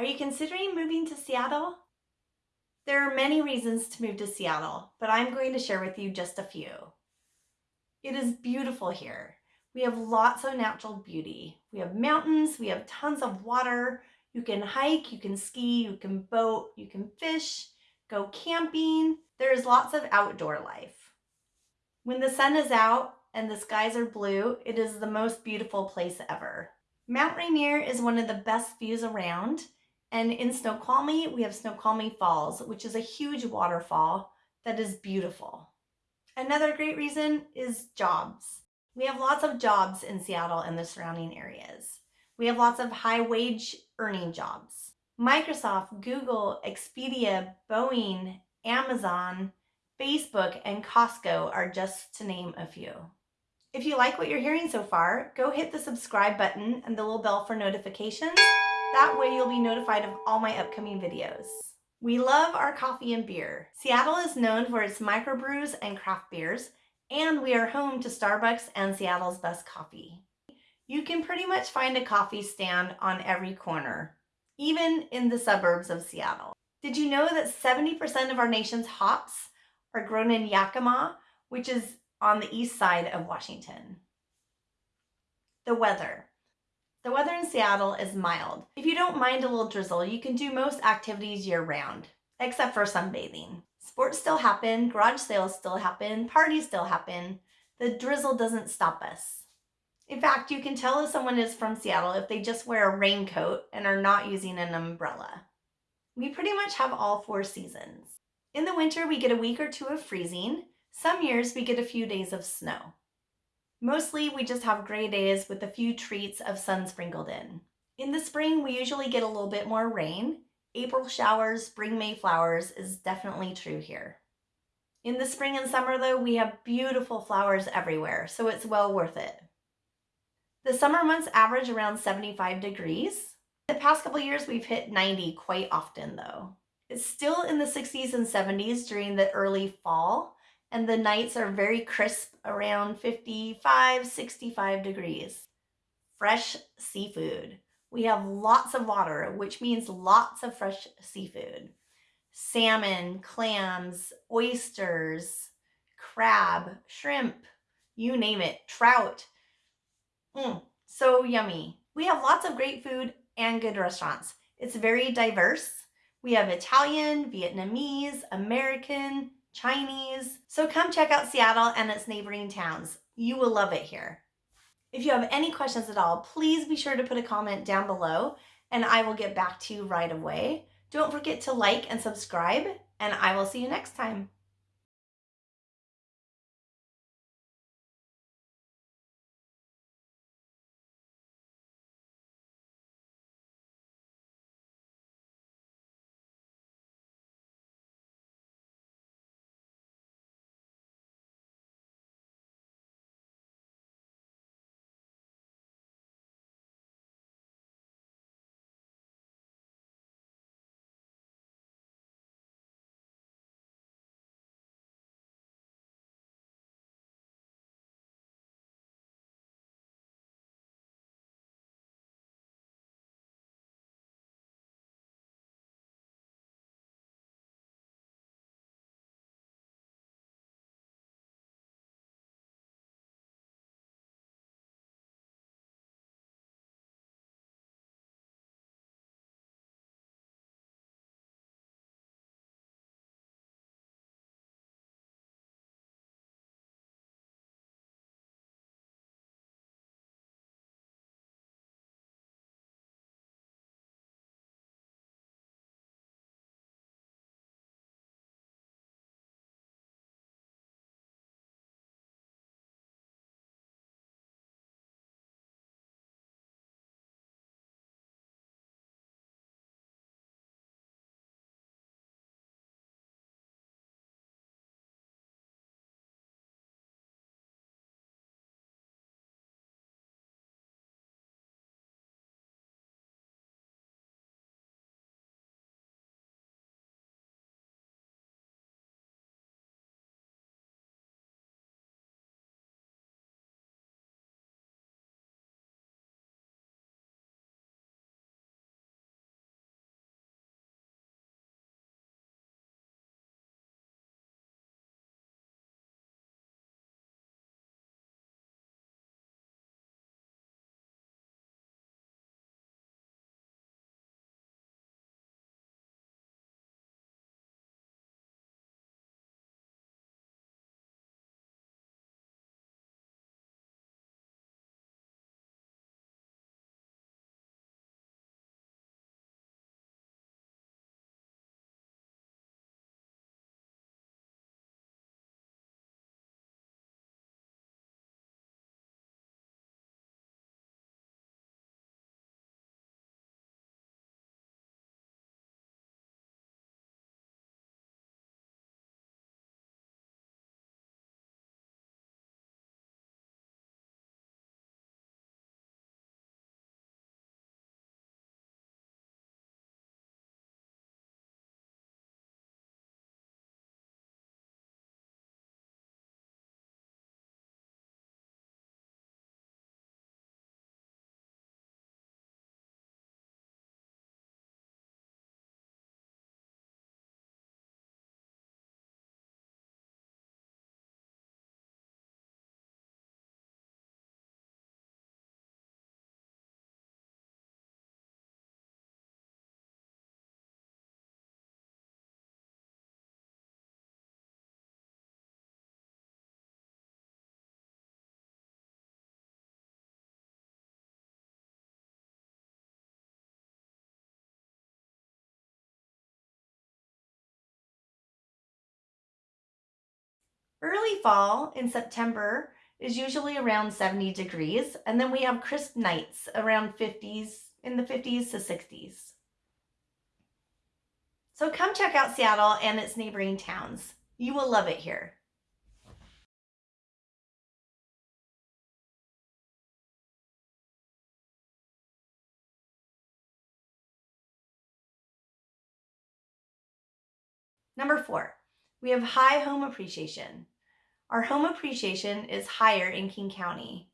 Are you considering moving to Seattle? There are many reasons to move to Seattle, but I'm going to share with you just a few. It is beautiful here. We have lots of natural beauty. We have mountains, we have tons of water. You can hike, you can ski, you can boat, you can fish, go camping. There is lots of outdoor life. When the sun is out and the skies are blue, it is the most beautiful place ever. Mount Rainier is one of the best views around. And in Snoqualmie, we have Snoqualmie Falls, which is a huge waterfall that is beautiful. Another great reason is jobs. We have lots of jobs in Seattle and the surrounding areas. We have lots of high wage earning jobs. Microsoft, Google, Expedia, Boeing, Amazon, Facebook, and Costco are just to name a few. If you like what you're hearing so far, go hit the subscribe button and the little bell for notifications. That way you'll be notified of all my upcoming videos. We love our coffee and beer. Seattle is known for its microbrews and craft beers, and we are home to Starbucks and Seattle's best coffee. You can pretty much find a coffee stand on every corner, even in the suburbs of Seattle. Did you know that 70% of our nation's hops are grown in Yakima, which is on the east side of Washington? The weather. The weather in Seattle is mild. If you don't mind a little drizzle, you can do most activities year round, except for sunbathing. Sports still happen, garage sales still happen, parties still happen. The drizzle doesn't stop us. In fact, you can tell if someone is from Seattle if they just wear a raincoat and are not using an umbrella. We pretty much have all four seasons. In the winter, we get a week or two of freezing. Some years we get a few days of snow. Mostly we just have gray days with a few treats of sun sprinkled in. In the spring, we usually get a little bit more rain. April showers, spring May flowers is definitely true here. In the spring and summer though, we have beautiful flowers everywhere, so it's well worth it. The summer months average around 75 degrees. The past couple years, we've hit 90 quite often though. It's still in the 60s and 70s during the early fall, and the nights are very crisp around 55, 65 degrees. Fresh seafood. We have lots of water, which means lots of fresh seafood. Salmon, clams, oysters, crab, shrimp, you name it, trout. Mm, so yummy. We have lots of great food and good restaurants. It's very diverse. We have Italian, Vietnamese, American, Chinese. So come check out Seattle and its neighboring towns. You will love it here. If you have any questions at all, please be sure to put a comment down below and I will get back to you right away. Don't forget to like and subscribe and I will see you next time. Early fall in September is usually around 70 degrees, and then we have crisp nights around 50s, in the 50s to 60s. So come check out Seattle and its neighboring towns. You will love it here. Number four, we have high home appreciation. Our home appreciation is higher in King County.